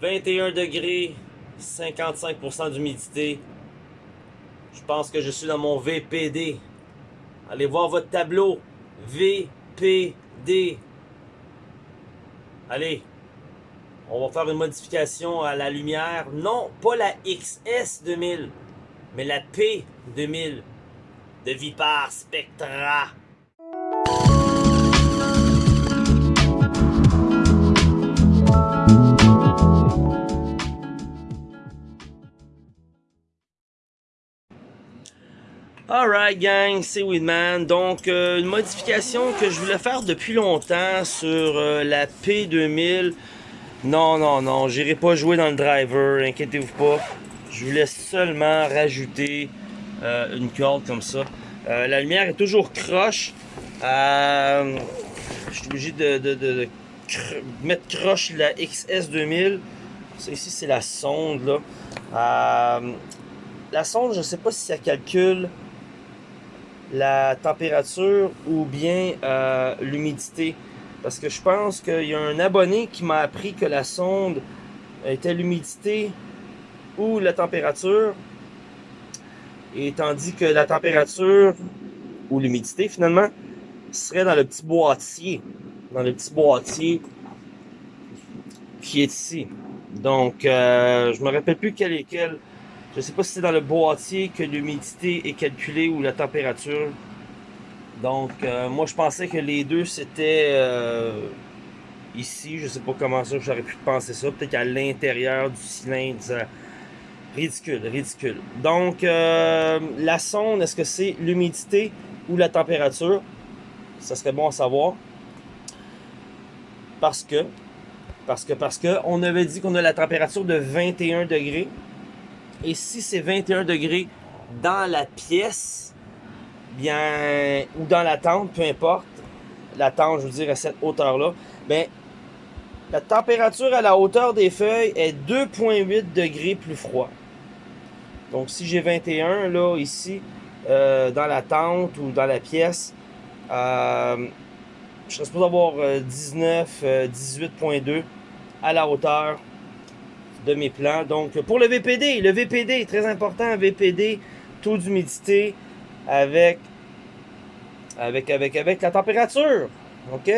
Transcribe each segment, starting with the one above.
21 degrés, 55% d'humidité. Je pense que je suis dans mon VPD. Allez voir votre tableau. VPD. Allez, on va faire une modification à la lumière. Non, pas la XS2000, mais la P2000 de Vipar Spectra. Alright gang, c'est Weedman. Donc euh, une modification que je voulais faire depuis longtemps sur euh, la P2000. Non, non, non, j'irai pas jouer dans le driver, inquiétez-vous pas. Je voulais seulement rajouter euh, une corde comme ça. la lumière est toujours croche. je suis obligé de, mettre croche la XS2000. Ça ici c'est la sonde là. la sonde, je sais pas si ça calcule la température ou bien euh, l'humidité. Parce que je pense qu'il y a un abonné qui m'a appris que la sonde était l'humidité ou la température. Et tandis que la température ou l'humidité finalement serait dans le petit boîtier. Dans le petit boîtier qui est ici. Donc, euh, je me rappelle plus quel est quel. Je ne sais pas si c'est dans le boîtier que l'humidité est calculée ou la température. Donc, euh, moi, je pensais que les deux, c'était euh, ici. Je ne sais pas comment ça, j'aurais pu penser ça. Peut-être qu'à l'intérieur du cylindre. Ridicule, ridicule. Donc, euh, la sonde, est-ce que c'est l'humidité ou la température? Ça serait bon à savoir. Parce que, parce que, parce que, on avait dit qu'on a la température de 21 degrés. Et si c'est 21 degrés dans la pièce, bien, ou dans la tente, peu importe, la tente, je veux dire, à cette hauteur-là, ben, la température à la hauteur des feuilles est 2,8 degrés plus froid. Donc, si j'ai 21, là, ici, euh, dans la tente ou dans la pièce, euh, je serais supposé avoir 19, euh, 18,2 à la hauteur de mes plans. Donc, pour le VPD, le VPD, très important, VPD, taux d'humidité avec, la température. OK?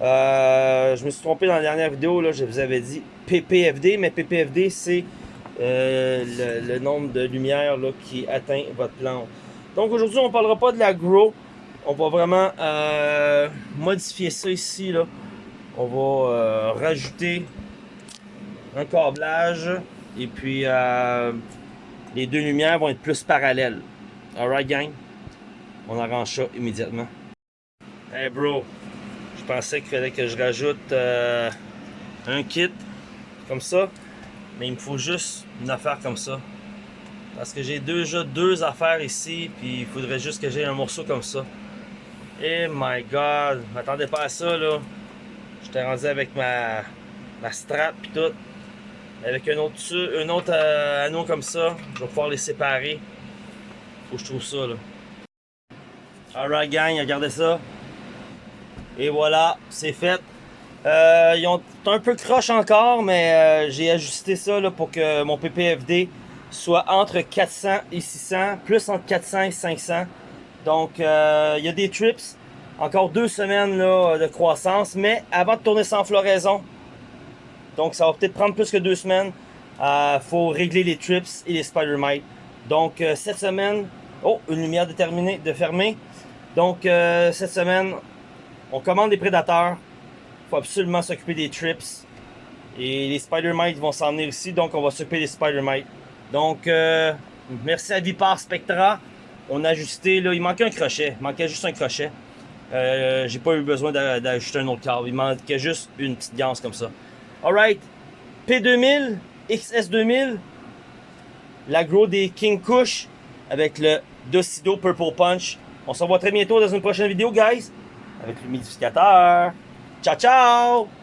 Euh, je me suis trompé dans la dernière vidéo, je vous avais dit PPFD, mais PPFD, c'est euh, le, nombre de lumière là, qui atteint votre plante. Donc aujourd'hui, on ne parlera pas de la grow. On va vraiment euh, modifier ça ici. On va rajouter un câblage et puis euh, les deux lumières vont être plus parallèles. Alright gang? On arrange ça immédiatement. Hey bro, je pensais qu'il fallait que je rajoute euh, un kit comme ça, mais il me faut juste une affaire comme ça. Parce que j'ai déjà deux affaires ici, puis il faudrait juste que j'ai un morceau comme ça. Eh my god, m'attendais pas à ça là. J'étais rendu avec ma, ma strap et tout. Avec un autre, euh, anneau comme ça, je vais pouvoir les séparer. Faut que je trouve ça. Alright gang, regardez ça. Et voilà, c'est fait. Euh, ils ont un peu croche encore, mais euh, j'ai ajusté ça pour que mon PPFD soit entre 400 et 600, plus entre 400 et 500. Donc, il y a des trips, encore deux semaines de croissance, mais avant de tourner sans floraison, donc, ça va peut-être prendre plus que deux semaines. Il euh, faut régler les trips et les spider mites. Donc, euh, cette semaine... Oh, une lumière déterminée de fermer. Donc, euh, cette semaine, on commande des prédateurs. Il faut absolument s'occuper des trips. Et les spider mites vont s'en venir ici. Donc, on va s'occuper des spider mites. Donc, merci à Vipar Spectra. On a ajusté, il manquait un crochet. Il manquait juste un crochet. J'ai pas eu besoin d'ajouter un autre câble. Il manquait juste une petite ganse comme ça. Alright, P2000, XS2000, l'agro des King Kush avec le Docido Purple Punch. On se revoit très bientôt dans une prochaine vidéo, guys, avec l'humidificateur. Ciao, ciao!